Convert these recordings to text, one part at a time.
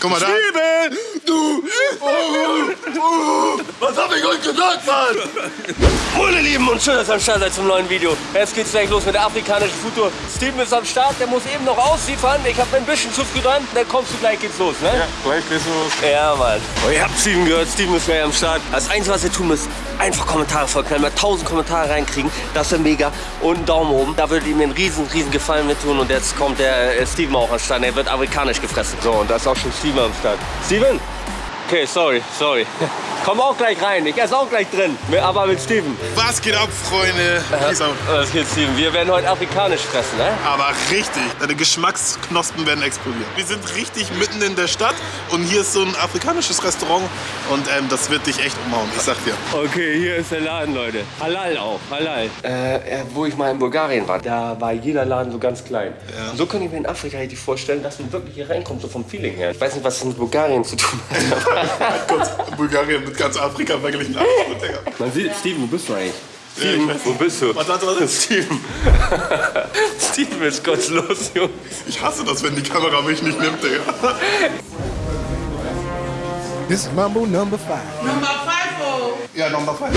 Guck mal da. Was hab ich euch gesagt, Mann? Meine Lieben und schön, dass ihr am Start seid zum neuen Video. Jetzt geht's gleich los mit der afrikanischen Futur. Steven ist am Start, der muss eben noch ausliefern. Ich habe ein bisschen zu früh dran. Dann kommst du gleich, geht's los, ne? Ja, gleich geht's los. Ja, Mann. Oh, ihr habt Steven gehört, Steven ist gleich am Start. Das Einzige, was ihr tun müsst, einfach Kommentare vollknallen. Mal 1000 Kommentare reinkriegen, das wäre mega. Und einen Daumen oben, da würdet ihr mir einen riesen, riesen Gefallen mit tun. Und jetzt kommt der äh, Steven auch am Start. Er wird amerikanisch gefressen. So, und da ist auch schon Steven am Start. Steven? Okay, sorry, sorry. Komm auch gleich rein, ich esse auch gleich drin. Aber mit Steven. Was geht ab, Freunde? Peace out. Was geht, Steven? Wir werden heute afrikanisch fressen, ne? Aber richtig, deine Geschmacksknospen werden explodieren. Wir sind richtig mitten in der Stadt und hier ist so ein afrikanisches Restaurant und ähm, das wird dich echt umhauen, ich sag dir. Okay, hier ist der Laden, Leute. Halal auch, halal. Äh, wo ich mal in Bulgarien war, da war jeder Laden so ganz klein. Ja. So kann ich mir in Afrika richtig vorstellen, dass man wirklich hier reinkommt, so vom Feeling her. Ich weiß nicht, was das mit Bulgarien zu tun hat. Gott, Bulgarien mit ganz Afrika verglichen. Man sieht, Steven, wo bist du eigentlich? Ja, ich Steven, weiß wo bist du? Warte, warte, warte. Steven. Steven ist gottlos, Junge. Ich hasse das, wenn die Kamera mich nicht nimmt, Digga. This is Mambo number five. Number five, oh. Ja, Nummer 5.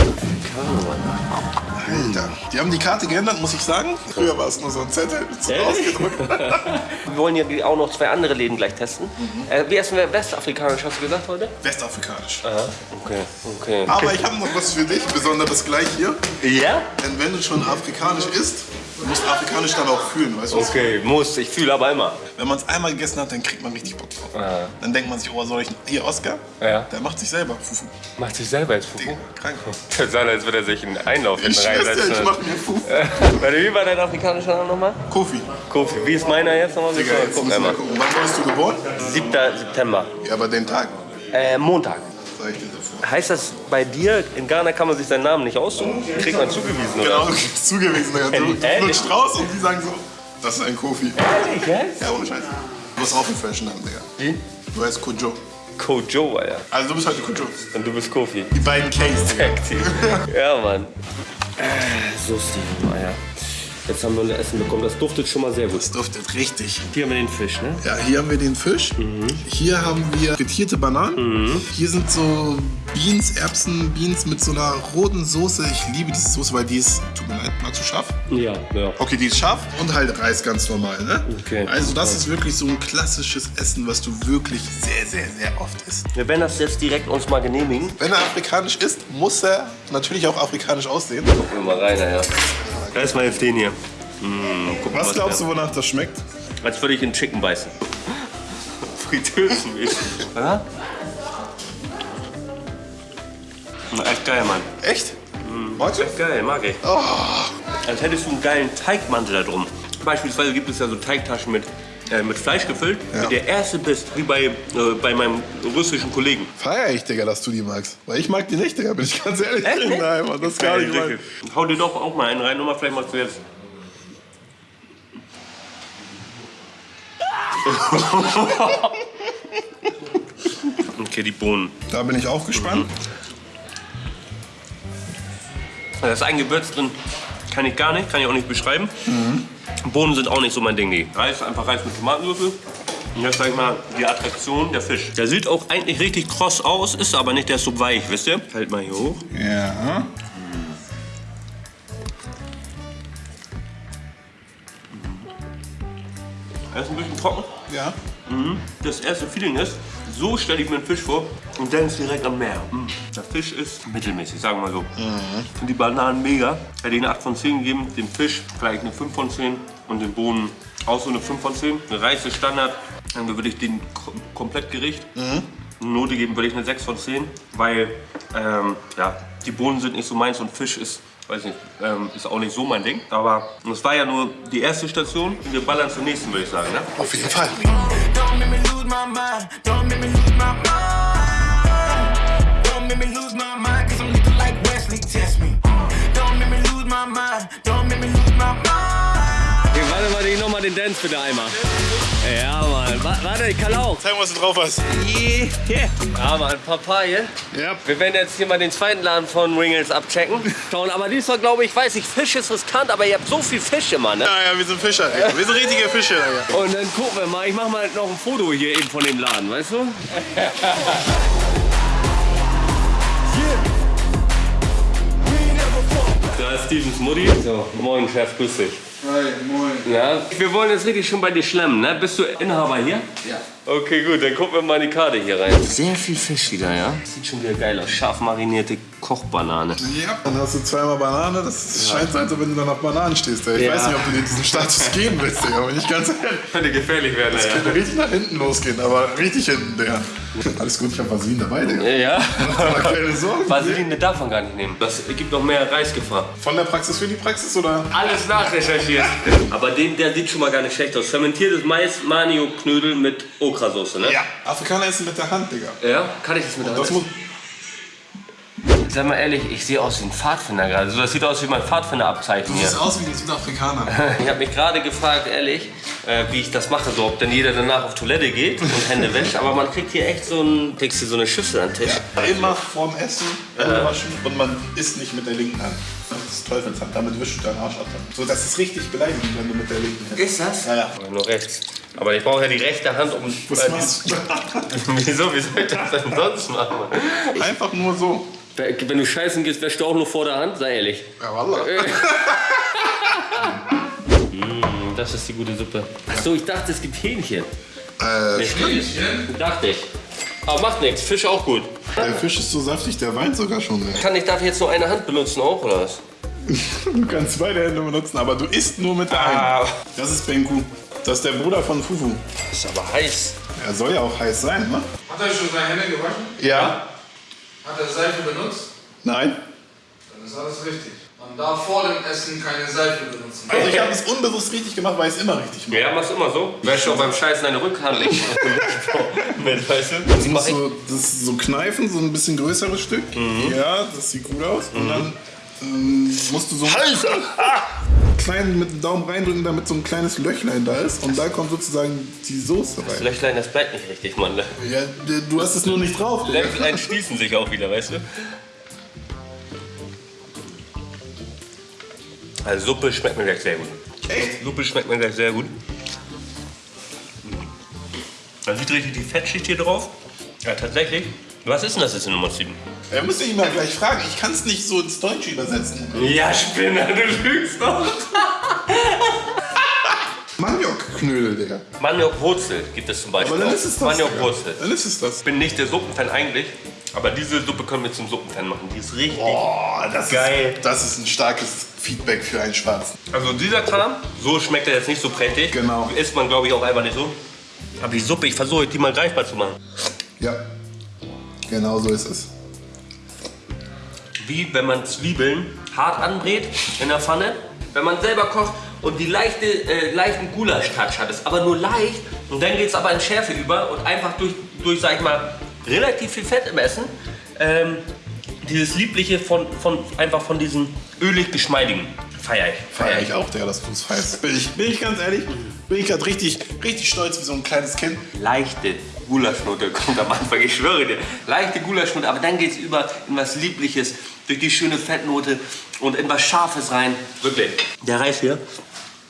Alter, die haben die Karte geändert, muss ich sagen. Früher war es nur so ein Zettel so Ehrlich? ausgedruckt. Wir wollen ja auch noch zwei andere Läden gleich testen. Äh, wie essen wir westafrikanisch, hast du gesagt heute? Westafrikanisch. Aha, okay, okay. Aber ich habe noch was für dich, besonderes gleich hier. Ja? Denn wenn du schon afrikanisch isst, musst du afrikanisch dann auch fühlen, weißt du? was? Okay, muss. Ich fühle aber immer. Wenn man es einmal gegessen hat, dann kriegt man richtig Bock drauf. Ah. Dann denkt man sich, oh, soll ich hier Oscar? Ja. Der macht sich selber Fufu. Macht sich selber jetzt Fufu? Digga, krank. Das sah, als würde er sich einen Einlauf Ich hinten reinsetzen. ich mach mir Fufu. Warte, wie war dein afrikanischer Name nochmal? Kofi. Kofi. Wie ist meiner jetzt nochmal? Digga, jetzt Guck müssen wir einmal. gucken. Wann wurdest du geboren? 7. September. Ja, aber den Tag. Äh, Montag. Heißt das, bei dir in Ghana kann man sich seinen Namen nicht aussuchen? Kriegt man zugewiesen, oder? Genau, du kriegst zugewiesen. Du, du flutscht raus und die sagen so, das ist ein Kofi. Ehrlich, jetzt? Ja, ohne Scheiß. Du hast auch einen Fashion Namen, Digga. Wie? Du heißt Kojo. Kojo, Alter. Also du bist heute Kojo. Und du bist Kofi. Die beiden Digga. Team. ja, Mann. Äh, so, Steven, Alter. Jetzt haben wir unser Essen bekommen. Das duftet schon mal sehr gut. Das duftet richtig. Hier haben wir den Fisch, ne? Ja, hier haben wir den Fisch. Hier haben wir frittierte Bananen. Hier sind so Beans, Erbsen, Beans mit so einer roten Soße. Ich liebe diese Soße, weil die ist, tut mir leid, mal zu scharf. Ja, ja. Okay, die ist scharf und halt Reis ganz normal, ne? Okay. Also das ist wirklich so ein klassisches Essen, was du wirklich sehr, sehr, sehr oft isst. Wir werden das jetzt direkt uns mal genehmigen. Wenn er afrikanisch isst, muss er natürlich auch afrikanisch aussehen. Gucken wir mal rein, ja. Erstmal jetzt den hier. Mm, guck mal, Was glaubst du, wonach das schmeckt? Als würde ich in Chicken beißen. Fritteusenmäßig. Oder? Echt geil, Mann. Echt? Heute? Echt geil, mag ich. Oh, Als hättest du einen geilen Teigmantel da drum. Beispielsweise gibt es ja so Teigtaschen mit, äh, mit Fleisch gefüllt. Ja. Der erste bist, wie bei, äh, bei meinem russischen Kollegen. feier ich, Digga, dass du die magst. Weil ich mag die nicht, Digga, bin ich ganz ehrlich. Echt? Nein, Mann, das ist gar nicht mein. Hau dir doch auch mal einen rein. Nochmal, vielleicht machst du jetzt. okay, die Bohnen. Da bin ich auch gespannt. Da ist ein Gewürz drin, kann ich gar nicht, kann ich auch nicht beschreiben. Bohnen sind auch nicht so mein Ding. Nee. Reis, einfach Reis mit Tomatenwürfel. Und jetzt sag ich mal die Attraktion, der Fisch. Der sieht auch eigentlich richtig kross aus, ist aber nicht, der ist so weich, wisst ihr? Halt mal hier hoch. Ja. Er ist ein bisschen trocken. Ja. Das erste Feeling ist, so stelle ich mir einen Fisch vor und denkst direkt am Meer. Mm. Der Fisch ist mittelmäßig, sagen wir mal so. Ich finde die Bananen mega. Hätte ich eine 8 von 10 gegeben, dem Fisch vielleicht eine 5 von 10 und den Bohnen auch so eine 5 von 10. Eine Reis ist Standard, dann würde ich den kom- komplett Gericht. Eine Note geben würde ich eine 6 von 10, weil ähm, ja, die Bohnen sind nicht so meins und Fisch ist, weiß nicht, ähm, ist auch nicht so mein Ding. Aber es war ja nur die erste Station. Wir ballern zur nächsten, würde ich sagen. Ne? Auf jeden Fall. Noch mal den einmal. Ja, Mann. Wa- Warte, ich kann auch. Zeig mal, was du drauf hast. Yeah. Ja, Mann, Papaya. Ja. Wir werden jetzt hier mal den zweiten Laden von Ringles abchecken. Schauen, aber diesmal glaube ich, weiß ich, Fisch ist riskant, aber ihr habt so viel Fisch immer, ne? Ja, ja, wir sind Fischer. Digga. Wir sind richtige Fischer. Digga. Und dann gucken wir mal, ich mach mal noch ein Foto hier eben von dem Laden, weißt du? Da ist Stevens Mutti. So, moin Chef, grüß dich. Hi, moin. Ja, wir wollen jetzt richtig schon bei dir schlemmen, ne? Bist du Inhaber hier? Ja. Okay, gut, dann gucken wir mal in die Karte hier rein. Sehr viel Fisch wieder, ja? Sieht schon wieder geil aus. Scharf marinierte Kochbanane. Ja, dann hast du zweimal Banane. Das scheint so, als wenn du dann auf Bananen stehst. Ey. Ich Ja. weiß nicht, ob du dir diesen Status geben willst, Digga. Bin ich ganz ehrlich. Könnte gefährlich werden, Das könnte richtig nach hinten losgehen, aber richtig hinten, Digga. Alles gut, ich hab Vaseline dabei, Digga. Ja. Mach keine Sorgen. Vaseline darf man gar nicht nehmen. Das gibt noch mehr Reisgefahr. Von der Praxis für die Praxis oder? Alles nachrecherchiert. Aber den, der sieht schon mal gar nicht schlecht aus. Fermentiertes Mais, Manio-Knödel mit Okrasauce, ne? Ja. Afrikaner essen mit der Hand, Digga. Ja? Kann ich das mit der Das Hand? muss, Sag mal ehrlich, ich sehe aus wie ein Pfadfinder gerade. Also das sieht aus wie mein Pfadfinderabzeichen du hier. siehst aus wie ein Südafrikaner. Ich habe mich gerade gefragt, ehrlich, äh, wie ich das mache, so ob denn jeder danach auf Toilette geht und Hände wäscht. Aber man kriegt hier echt so, ein, kriegst hier so eine Schüssel an den Tisch. Immer vorm Essen Hände waschen und man isst nicht mit der linken Hand. Das ist Teufelshand, damit wischst du deinen Arsch ab. So, das ist richtig beleidigend, wenn du mit der linken Hand Ist das? Ja, ja. Nur rechts. Aber ich brauche ja die rechte Hand, um... Was machst du? Wieso? Wie soll ich das denn sonst machen? Einfach nur so. Wenn du scheißen gehst, wäschst du auch nur vor der Hand? Sei ehrlich. Ja, wallah. Mm, Das ist die gute Suppe. Achso, ich dachte, es gibt Hähnchen. Äh, Nicht Hähnchen? Dachte ich. Aber macht nichts, Fisch auch gut. der Fisch ist so saftig, der weint sogar schon. Ey. Kann ich, darf ich jetzt nur eine Hand benutzen auch, oder was? Du kannst beide Hände benutzen, aber du isst nur mit der Ah. einen. Das ist Benku. Das ist der Bruder von Fufu. Ist aber heiß. Er soll ja auch heiß sein, ne? Hat er schon seine Hände gewaschen? Ja. Hat er Seife benutzt? Nein. Dann ist alles richtig. Man darf vor dem Essen keine Seife benutzen. Also ich habe es unbewusst richtig gemacht, weil ich es immer richtig mache. Ja, machst immer so. Wäschst auch beim Scheißen deine Rückhand nicht. Mit, weißt du? Du musst so, das so kneifen, so ein bisschen größeres Stück. Ja, das sieht gut aus. Und dann ähm, musst du so klein mit dem Daumen reindrücken, damit so ein kleines Löchlein da ist. Und da kommt sozusagen die Soße Das rein. Löchlein, das bleibt nicht richtig, Mann. Ja, du hast es nur nicht drauf. Digga. Löchlein schließen sich auch wieder, weißt du? Also Suppe schmeckt mir gleich sehr gut. Echt? Suppe schmeckt mir gleich sehr gut. Man sieht richtig die Fettschicht hier drauf. Ja, tatsächlich. Was ist denn das jetzt in Nummer 7? Er müsste ihn mal gleich fragen. Ich kann es nicht so ins Deutsche übersetzen. Ja, Spinner, du lügst doch. Maniokknödel, Digga. Maniok-Wurzel gibt es zum Beispiel. Aber dann ist es das. Maniok-Wurzel. Dann ist es das. Ich bin nicht der Suppenfan eigentlich, aber diese Suppe können wir zum Suppenfan machen. Die ist richtig. Boah, das Geil. Ist, das ist ein starkes Feedback für einen Schwarzen. Also dieser Kram, so schmeckt er jetzt nicht so prächtig. Genau. Isst man, glaube ich, auch einfach nicht so. Aber die Suppe, ich versuche die mal greifbar zu machen. Ja, genau so ist es. Wie wenn man Zwiebeln hart anbrät in der Pfanne, wenn man selber kocht und die leichte, äh, leichten Gulasch-Touch hat es, aber nur leicht. Und dann geht es aber in Schärfe über und einfach durch, durch, sag ich mal, relativ viel Fett im Essen, ähm, dieses Liebliche von, von, einfach von diesem ölig-geschmeidigen feier ich. Feier ich auch, Digga, dass du es feierst. Bin ich, bin ich ganz ehrlich, bin ich gerade richtig, richtig stolz wie so ein kleines Kind. leichte Gulaschnote kommt am Anfang, ich schwöre dir. Leichte Gulaschnote, aber dann geht es über in was Liebliches, durch die schöne Fettnote und in was Scharfes rein. Wirklich. Der Reis hier,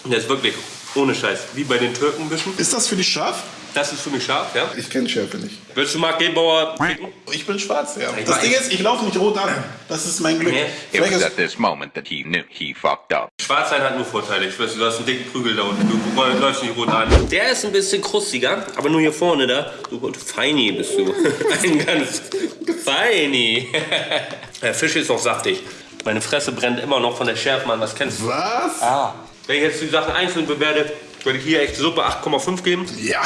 der ist wirklich ohne Scheiß, wie bei den Türken ein bisschen. Ist das für dich scharf? Das ist für mich scharf, ja. Ich kenne Schärfe nicht. Willst du Marc Gebauer picken? Ich bin schwarz, ja. Ich Das. Ding ist, ich laufe nicht rot an. Das ist mein Glück. It was ist, at this moment that he knew he fucked up. Schwarz sein hat nur Vorteile. Ich weiß, du hast einen dicken Prügel da unten. Du läufst nicht rot an. Der ist ein bisschen krustiger, aber nur hier vorne da. Du feini bist du. Ein ganz feini. Der Fisch ist noch saftig. Meine Fresse brennt immer noch von der Schärfe, Mann. Was kennst du? was? Ah. Wenn ich jetzt die Sachen einzeln bewerte, würde ich hier echt Suppe 8,5 geben. Ja,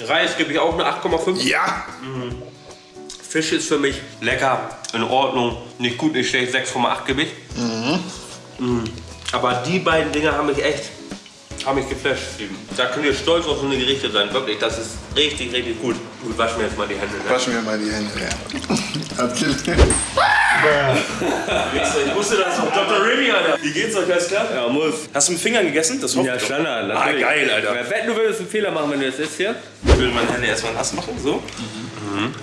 Reis gebe ich auch eine 8,5. ja. Fisch ist für mich lecker, in Ordnung, nicht gut, nicht schlecht, 6,8 gebe ich. Mhm. Aber die beiden Dinge haben mich echt, haben mich geflasht. Da könnt ihr stolz auf so eine Gerichte sein, wirklich, das ist richtig, richtig gut. Gut, wasch mir jetzt mal die Hände. Ne? Wasch mir mal die Hände. Ja. Gelernt. Ich wusste das doch. Dr. Remy, Alter. Wie geht's euch? Alles klar? Ja, muss. Hast du mit Fingern gegessen? Das hoffe Ja, ich doch. Standard. Ah, geil, Alter. Wer wetten, du würdest einen Fehler machen, wenn du das isst hier? Ich will meine Hände erstmal nass machen, so. Mhm.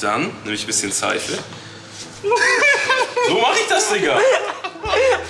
Dann nehme ich ein bisschen Seife. so mache ich das, Digga.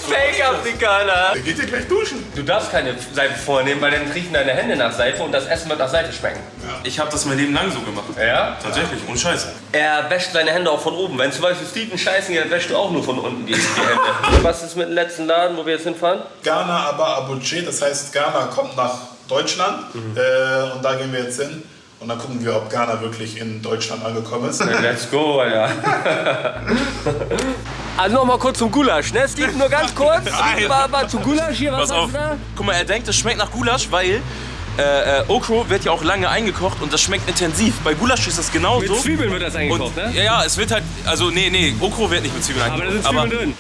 Fake-Afrikaner. Der geht ja gleich duschen. Du darfst keine Seife vornehmen, weil dann riechen deine Hände nach Seife und das Essen wird nach Seife schmecken. Ich habe das mein Leben lang so gemacht. Ja? Tatsächlich, ohne Scheiße. Er wäscht seine Hände auch von oben. Wenn zum Beispiel Steven scheißen geht, dann wäschst du auch nur von unten die, die Hände. Was ist mit dem letzten Laden, wo wir jetzt hinfahren? Ghana aber Abuche, das heißt Ghana kommt nach Deutschland äh, und da gehen wir jetzt hin. Und dann gucken wir, ob Ghana wirklich in Deutschland angekommen ist. Let's go, Alter. Also noch mal kurz zum Gulasch, ne? Steve, nur ganz kurz. War, war zum Gulasch hier, was Pass hast auf. du da? Guck mal, er denkt, es schmeckt nach Gulasch, weil äh, äh, Okro wird ja auch lange eingekocht und das schmeckt intensiv. Bei Gulasch ist das genauso. Mit Zwiebeln wird das und, eingekocht, ne? Ja, ja, es wird halt, also nee, nee, Okro wird nicht mit Zwiebeln Aber da eingekocht. sind Zwiebeln drin.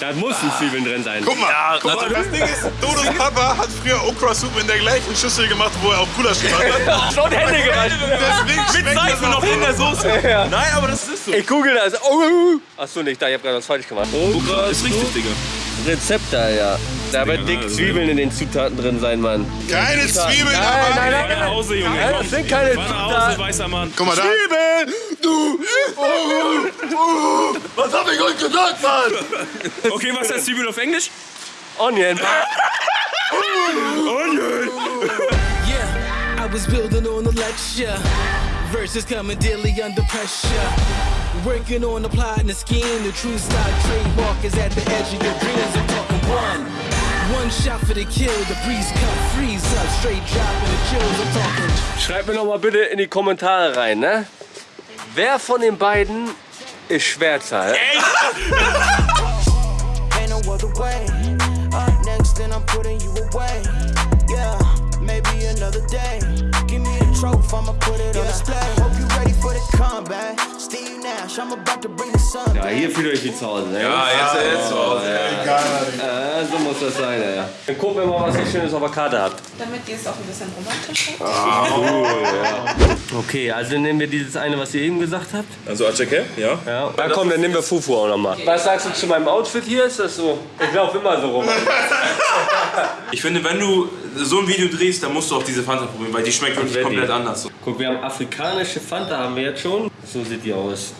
Da müssen Zwiebeln drin sein. Guck mal, Ja, guck mal also- das Ding ist, Dodos Papa hat früher Okra-Soup in der gleichen Schüssel gemacht, wo er auch Gulasch gemacht hat. Schon Hände gewaschen. Deswegen Mit Seife noch in der Soße. Nein, aber das ist so. Ich google das. Oh, Achso, nicht da, ich hab gerade was falsch gemacht. Okra ist richtig, Digga. Rezept da, ja. Da wird dick Zwiebeln in den Zutaten drin sein, Mann. Keine Zwiebeln, Nein, aber. nein, nein, Fahr nach nein. Hause, Junge. Nein, das sind keine Zutaten. weißer Mann. Guck mal da. Zwiebeln! Du! Was hab ich euch gesagt, Mann? Okay, was heißt Zwiebel auf Englisch? Onion. Yeah, I was building on a lecture. Verses coming daily under pressure. Working on the plot and the scheme. The true stock trademark is at the edge of your dreams. I'm talking one. One shot for the kill. The breeze come freeze up. Straight dropping the chills. I'm talking. Schreibt mir noch mal bitte in die Kommentare rein, ne? Wer von den beiden ist comeback. Steve Nash, I'm about to bring Ja, hier fühlt ihr euch wie zu Hause, ne? Ja, jetzt, jetzt zu Hause. Egal, Alter. Äh, so muss das sein, ja. Dann gucken wir mal, was ihr Schönes auf der Karte habt. Damit ihr es auch ein bisschen romantischer Okay, also dann nehmen wir dieses eine, was ihr eben gesagt habt. Also Acheke, ja. Ja. Na komm, dann nehmen wir Fufu auch nochmal. Was sagst du zu meinem Outfit hier? Ist das so? Ich laufe immer so rum. Ich finde, wenn du so ein Video drehst, dann musst du auch diese Fanta probieren, weil die schmeckt wirklich komplett anders. So. Guck, wir haben afrikanische Fanta, haben wir jetzt schon. So sieht die aus.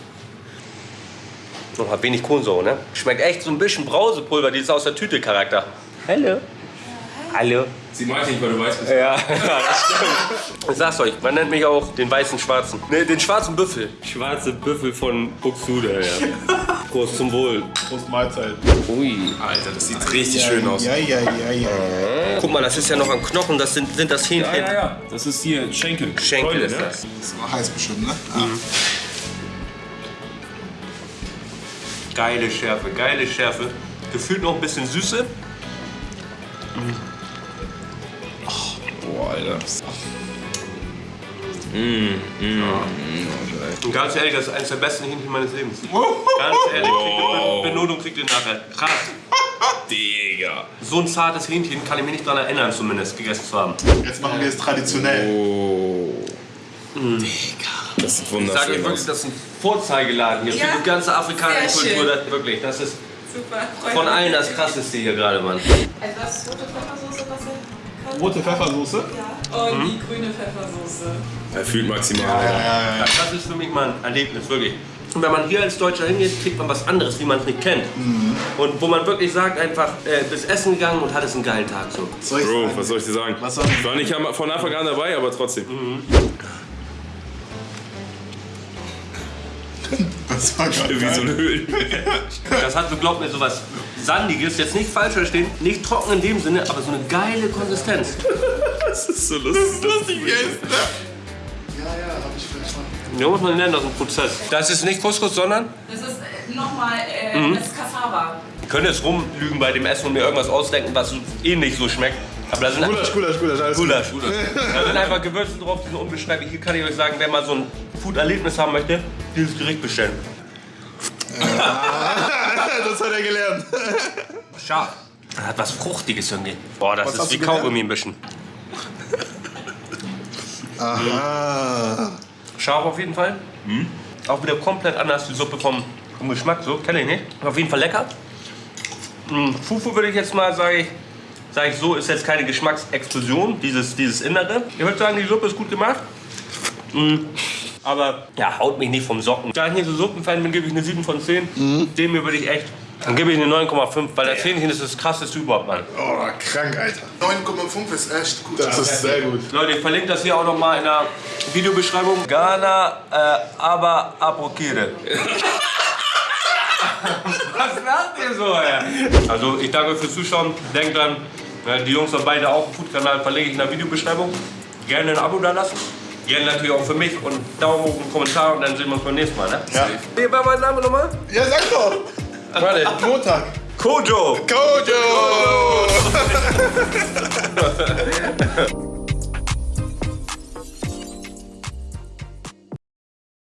Noch hat wenig Kohlensäure, ne? Schmeckt echt so ein bisschen Brausepulver, dieses aus der Tüte Charakter. Hallo. Hallo. Sie meint nicht, weil du weißt, bist. Ja, das stimmt. Ich sag's euch, man nennt mich auch den weißen Schwarzen. Ne, den schwarzen Büffel. Schwarze Büffel von Buxtehude, ja. Prost zum Wohl. Prost Mahlzeit. Ui. Alter, das sieht richtig schön aus. Ja, ja, ja, ja. Guck mal, das ist ja noch am Knochen, das sind, sind das Hähnchen. Ja, ja, ja. Das ist hier Schenkel. Schenkel Keule, ist ne? das. Das war heiß bestimmt, ne? Ah. Geile Schärfe, geile Schärfe. Gefühlt noch ein bisschen Süße. Boah, Alter. Und ganz ehrlich, das ist eines der besten Hähnchen meines Lebens. Ganz ehrlich, kriegt Be- Benotung kriegt ihr nachher. Krass. Digga. So ein zartes Hähnchen kann ich mich nicht daran erinnern, zumindest gegessen zu haben. Jetzt machen wir es traditionell. Das sieht Ich sage euch wunderschön wirklich, das ist ein Vorzeigeladen hier Ja, für die ganze afrikanische Kultur. schön. Das, wirklich, das ist Super. von allen das krasseste hier gerade, Mann. Etwas rote Pfeffersoße, was könnt. Rote Pfeffersoße? Ja. Und die grüne Pfeffersoße. Er fühlt maximal. Ja, das ist für mich mal ein Erlebnis, wirklich. Und wenn man hier als Deutscher hingeht, kriegt man was anderes, wie man es nicht kennt. Und wo man wirklich sagt, einfach, äh, bist essen gegangen und hattest einen geilen Tag. So. Soll ich Bro, sagen? was soll ich dir sagen? Was soll ich war nicht von Anfang an dabei, aber trotzdem. Das war geil. Wie so eine Höhle. Das hat so, glaubt mir, so was Sandiges, jetzt nicht falsch verstehen, nicht trocken in dem Sinne, aber so eine geile Konsistenz. Das ist so lustig. lustig jetzt, ne? Ja, muss man nennen, das ist ein Prozess. Das ist nicht Couscous, sondern Das ist äh, nochmal, äh, Mhm. das ist Cassava. Ich könnte jetzt rumlügen bei dem Essen und mir irgendwas ausdenken, was so ähnlich so schmeckt. Aber da sind Gulasch, Gulasch, Gulasch, alles gut. Gulasch. Da sind einfach Gewürze drauf, die sind unbeschreiblich. Hier kann ich euch sagen, wer mal so ein Food-Erlebnis haben möchte, dieses Gericht bestellen. das hat er gelernt. Scharf. Das hat was Fruchtiges irgendwie. Boah, das Was ist wie? Kaugummi ein bisschen. Aha. Scharf auf jeden Fall. Auch wieder komplett anders, die Suppe vom, vom Geschmack, so, kenne ich nicht. Auf jeden Fall lecker. Mm, Fufu würde ich jetzt mal, sage ich, sag ich so, ist jetzt keine Geschmacksexplosion, dieses, dieses Innere. Ich würde sagen, die Suppe ist gut gemacht. Mm, Aber ja, haut mich nicht vom Socken. Da ich nicht so Suppenfan bin, gebe ich eine 7 von 10. Dem hier würde ich echt, dann gebe ich eine 9,5, weil das Hähnchen ist das krasseste überhaupt, Mann. Oh, krank, Alter. 9,5 ist echt gut. Das ist sehr gut. Leute, ich verlinke das hier auch noch mal in der Videobeschreibung. Ghana, äh, aber Apokire. Was macht ihr so, ey? Also, ich danke fürs Zuschauen. Denkt dran, äh, die Jungs haben beide auch einen Food-Kanal, verlinke ich in der Videobeschreibung. Gerne ein Abo da lassen. Gerne natürlich auch für mich und Daumen hoch und Kommentar und dann sehen wir uns beim nächsten Mal, ne? Ja. Wie war mein Name nochmal? Ja, sag doch! Warte, Montag. Kojo! Kojo! Kojo.